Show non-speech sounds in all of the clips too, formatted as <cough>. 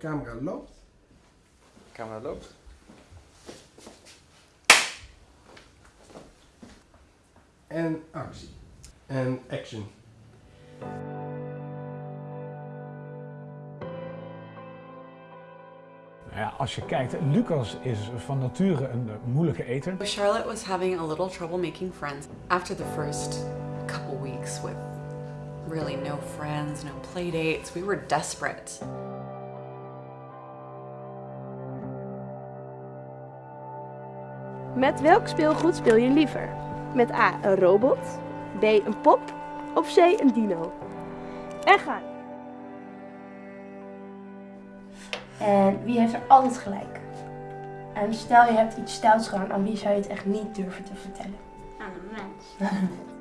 Camera loopt. Camera loopt. En actie. En action. Nou ja, als je kijkt, Lucas is van nature een eh, moeilijke eter. Charlotte was having a little trouble making friends. After the first couple weeks with really no friends, no play dates, we were desperate. Met welk speelgoed speel je liever? Met A. een robot, B. een pop of C. een dino? En ga. En wie heeft er altijd gelijk? En stel je hebt iets stouts gedaan, aan wie zou je het echt niet durven te vertellen? Aan een mens. <laughs>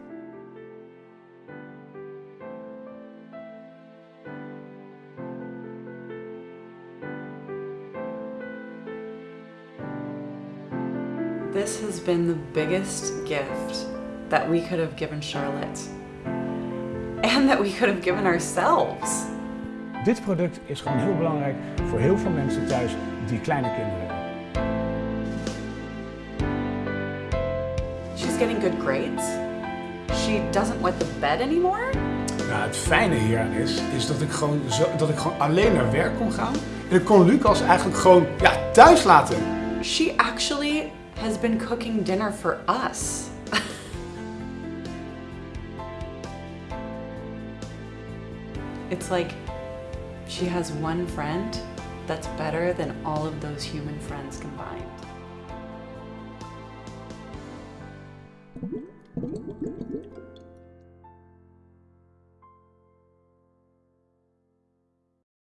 This has been the biggest gift that we could have given Charlotte. And that we could have given ourselves. Dit product is gewoon heel belangrijk voor heel veel mensen thuis die kleine kinderen hebben. She's getting good grades. She doesn't wet the bed anymore. Nou, het fijne hieraan is, is dat ik, gewoon zo, dat ik gewoon alleen naar werk kon gaan. En ik kon Lucas eigenlijk gewoon ja, thuis laten. She actually has been cooking dinner for us. <laughs> it's like she has one friend that's better than all of those human friends combined. Thank you.